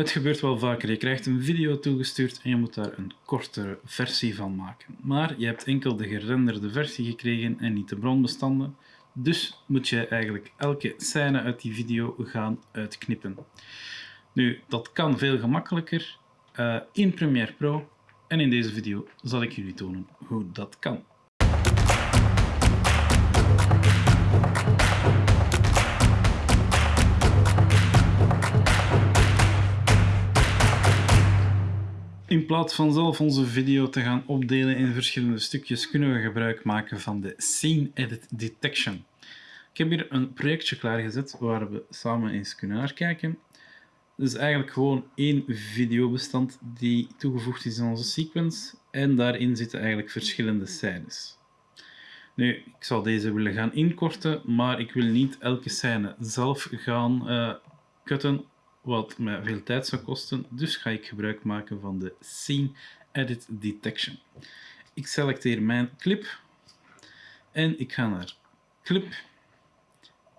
Het gebeurt wel vaker. Je krijgt een video toegestuurd en je moet daar een kortere versie van maken. Maar je hebt enkel de gerenderde versie gekregen en niet de bronbestanden. Dus moet je eigenlijk elke scène uit die video gaan uitknippen. Nu, dat kan veel gemakkelijker uh, in Premiere Pro. En in deze video zal ik jullie tonen hoe dat kan. In plaats van zelf onze video te gaan opdelen in verschillende stukjes, kunnen we gebruik maken van de Scene Edit Detection. Ik heb hier een projectje klaargezet waar we samen eens kunnen naar kijken. Het is eigenlijk gewoon één videobestand die toegevoegd is in onze sequence en daarin zitten eigenlijk verschillende scènes. Nu, ik zal deze willen gaan inkorten, maar ik wil niet elke scène zelf gaan uh, cutten wat mij veel tijd zou kosten, dus ga ik gebruik maken van de Scene Edit Detection. Ik selecteer mijn clip en ik ga naar Clip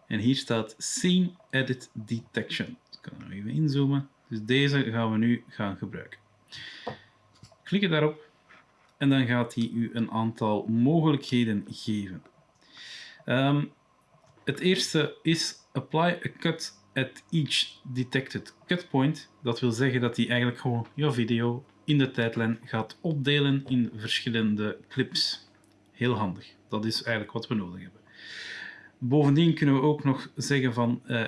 en hier staat Scene Edit Detection. Ik kan er even inzoomen. Dus deze gaan we nu gaan gebruiken. Klik daarop en dan gaat hij u een aantal mogelijkheden geven. Um, het eerste is Apply a Cut at each detected cut point. Dat wil zeggen dat hij eigenlijk gewoon jouw video in de tijdlijn gaat opdelen in verschillende clips. Heel handig. Dat is eigenlijk wat we nodig hebben. Bovendien kunnen we ook nog zeggen van uh,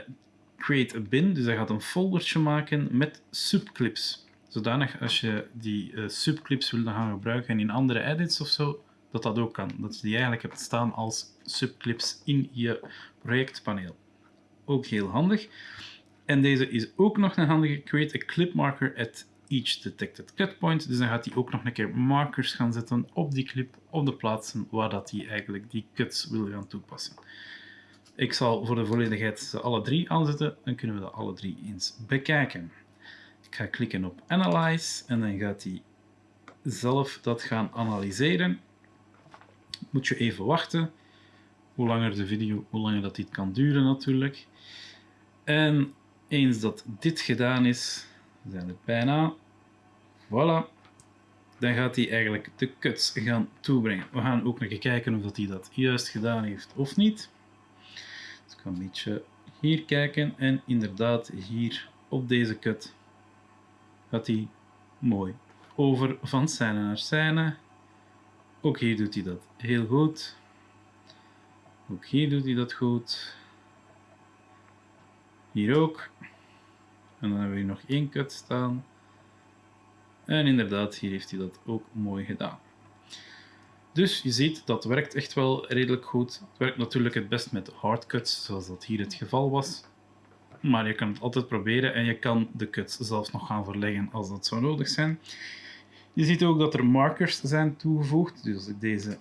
create a bin. Dus hij gaat een foldertje maken met subclips. Zodanig als je die uh, subclips wil gaan gebruiken in andere edits of zo, dat dat ook kan. Dat je die eigenlijk hebt staan als subclips in je projectpaneel ook heel handig. En deze is ook nog een handige create a clip marker at each detected cut point. Dus dan gaat hij ook nog een keer markers gaan zetten op die clip, op de plaatsen waar dat hij eigenlijk die cuts wil gaan toepassen. Ik zal voor de volledigheid ze alle drie aanzetten, dan kunnen we dat alle drie eens bekijken. Ik ga klikken op Analyze en dan gaat hij zelf dat gaan analyseren. Moet je even wachten. Hoe langer de video, hoe langer dat dit kan duren natuurlijk. En eens dat dit gedaan is, zijn we bijna. Voilà. Dan gaat hij eigenlijk de cuts gaan toebrengen. We gaan ook nog kijken of dat hij dat juist gedaan heeft of niet. Dus ik ga een beetje hier kijken en inderdaad hier op deze cut gaat hij mooi over van scène naar scène. Ook hier doet hij dat heel goed. Ook hier doet hij dat goed. Hier ook. En dan hebben we hier nog één cut staan. En inderdaad, hier heeft hij dat ook mooi gedaan. Dus je ziet, dat werkt echt wel redelijk goed. Het werkt natuurlijk het best met hardcuts, zoals dat hier het geval was. Maar je kan het altijd proberen en je kan de cuts zelfs nog gaan verleggen als dat zou nodig zijn. Je ziet ook dat er markers zijn toegevoegd. Dus deze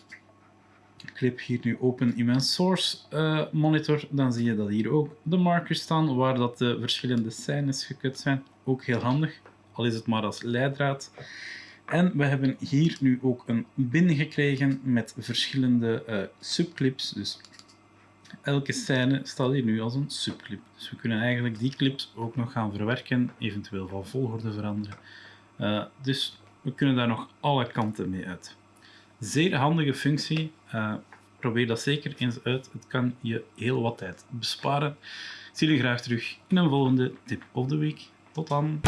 clip hier nu open in mijn source uh, monitor, dan zie je dat hier ook de markers staan waar dat de verschillende scènes gekut zijn. Ook heel handig, al is het maar als leidraad. En we hebben hier nu ook een bin gekregen met verschillende uh, subclips. Dus elke scène staat hier nu als een subclip. Dus we kunnen eigenlijk die clips ook nog gaan verwerken, eventueel van volgorde veranderen. Uh, dus we kunnen daar nog alle kanten mee uit. Zeer handige functie. Uh, probeer dat zeker eens uit. Het kan je heel wat tijd besparen. Ik zie jullie graag terug in een volgende tip of the week. Tot dan!